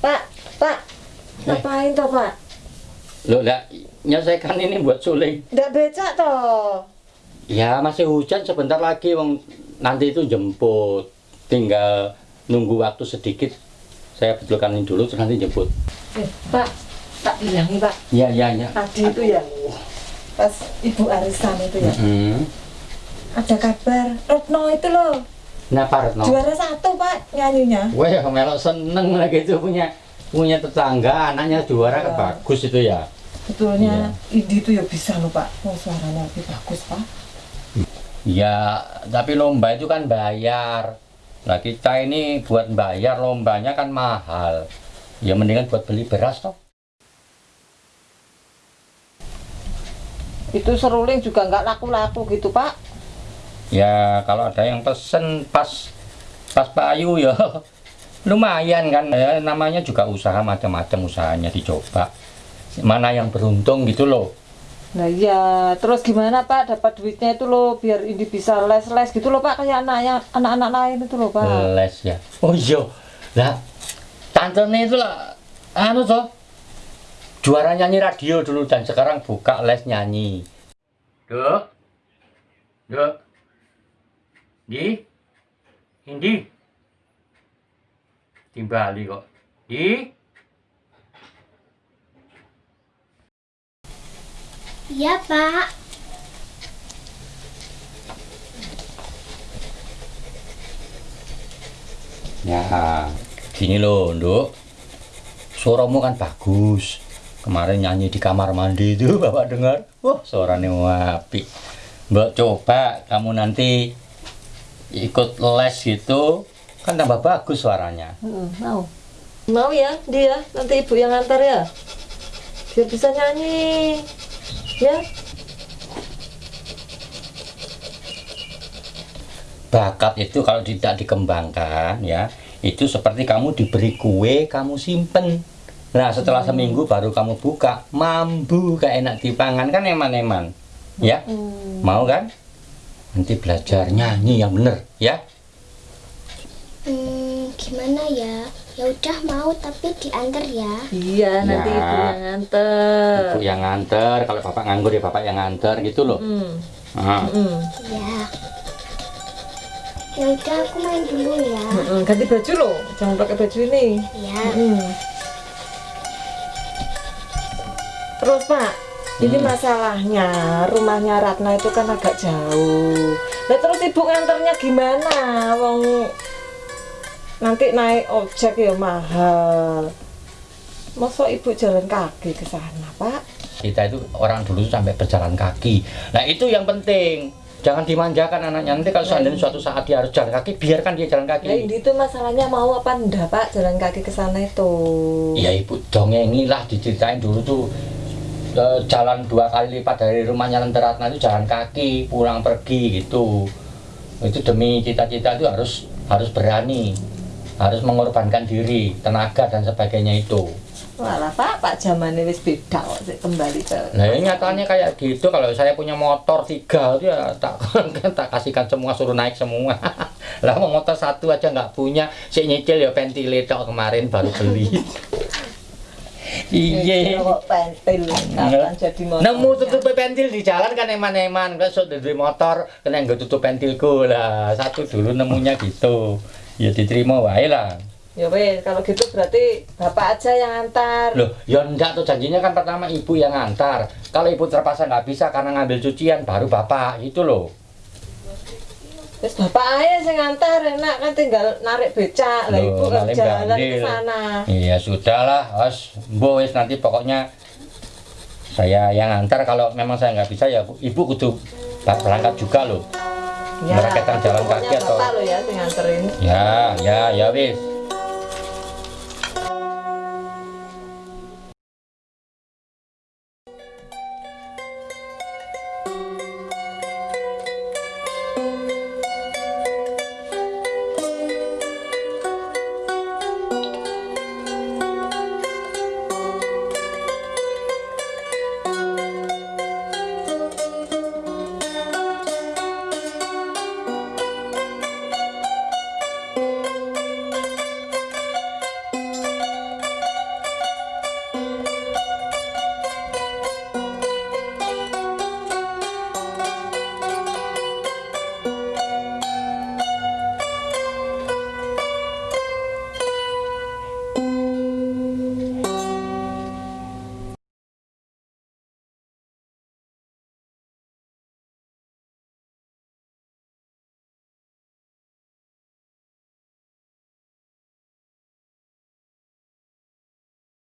Pak, Pak. Ngapain toh, Pak? Loh, lah, nyelesaikan ini buat suling. Nggak becak toh. Ya, masih hujan sebentar lagi, wong nanti itu jemput. Tinggal nunggu waktu sedikit. Saya betulkan ini dulu, terus nanti jemput. Eh, Pak, tak bilangi, Pak. Iya, iya, iya. Tadi itu ya, pas Ibu Arisan itu ya, Hmm. ada kabar Retno itu loh, Nah, Pak Retno. juara satu Pak nyanyinya. Wah, melok seneng lagi itu punya punya tetangga, anaknya juara kan Iya. bagus itu ya. Betulnya Indi itu ya bisa loh Pak, oh suaranya lebih bagus Pak. Ya, tapi lomba itu kan bayar. Nah, kita ini buat bayar lombanya kan mahal. Ya mendingan buat beli beras toh. Itu seruling juga nggak laku-laku gitu Pak. Ya, kalau ada yang pesen pas pas payu ya lumayan kan. Ya, namanya juga usaha macam-macam usahanya dicoba. Mana yang beruntung gitu loh. Nah iya, terus gimana Pak dapat duitnya itu loh biar Indi bisa les-les gitu loh Pak kayak anaknya anak-anak lain itu loh Pak. Les ya. Oh iya. Lah, tante itu lah anu toh. Juara nyanyi radio dulu dan sekarang buka les nyanyi. Duk. Duk. Di. Indi. Timbali kok. Di. Iya, Pak. Ya, gini loh, Nduk. Suaramu kan bagus. Kemarin nyanyi di kamar mandi itu Bapak dengar. Wah, suaranya wapi. Mbak coba kamu nanti ikut les gitu, kan tambah bagus suaranya. Hmm, mau. Mau ya dia nanti ibu yang antar ya. Biar bisa nyanyi. Ya. Bakat itu kalau tidak dikembangkan ya, itu seperti kamu diberi kue, kamu simpen. Nah, setelah seminggu baru kamu buka, mambu kayak enak dipangan kan eman-eman. Ya? Hmm. Mau kan? Nanti belajar nyanyi yang bener, ya? Hmm, gimana ya? Ya udah mau tapi diantar ya. Iya, nanti Ya. ibu yang antar. Ibu yang nganter, kalau bapak nganggur ya bapak yang nganter gitu loh. Hmm. Ah. Hmm. Ya. Ya udah aku main dulu ya. Hmm, Ganti baju loh, jangan pakai baju ini. Ya. Hmm. Terus Pak, ini Hmm. masalahnya rumahnya Ratna itu kan agak jauh. Nah terus ibu nganternya gimana? Wong nanti naik ojek ya mahal. Masa ibu jalan kaki ke sana Pak? Kita itu orang dulu sampai berjalan kaki. Nah itu yang penting. Jangan dimanjakan anaknya. Nanti kalau seandainya suatu saat dia harus jalan kaki, biarkan dia jalan Nah kaki. ini tuh masalahnya mau apa enggak Pak jalan kaki ke sana itu? Ya ibu dongengi lah diceritain dulu tuh jalan dua kali lipat dari rumahnya Lenteratna itu jalan kaki pulang pergi gitu. Itu demi cita-cita itu harus harus berani harus mengorbankan diri tenaga dan sebagainya itu. Walah Pak, Pak zamannya wis beda kok kembali ke. nah ini nyatanya kayak gitu kalau saya punya motor tiga itu ya tak tak kasihkan semua suruh naik semua. Lah mau motor satu aja nggak punya si nyicil ya ventilator kemarin baru beli iya. Pentil jadi motor. Nemu tutup pentil di jalan kan eman-eman. Kan so dari motor kena nggak tutup pentilku. Lah satu dulu nemunya gitu. Ya diterima wae lah. Ya wes, kalau gitu berarti bapak aja yang antar. loh ya enggak tuh. Janjinya kan pertama ibu yang ngantar kalau ibu terpaksa nggak bisa karena ngambil cucian baru bapak. Itu loh Terus bapak aja yang ngantar, enak kan tinggal narik becak. Lah ibu narik jalan ke sana. iya sudahlah os boys nanti pokoknya saya yang ngantar kalau memang saya nggak bisa ya Bu. ibu kudu berangkat juga loh Ya, Merakitkan tapi jalan kaki atau- lo ya ya ya ya wis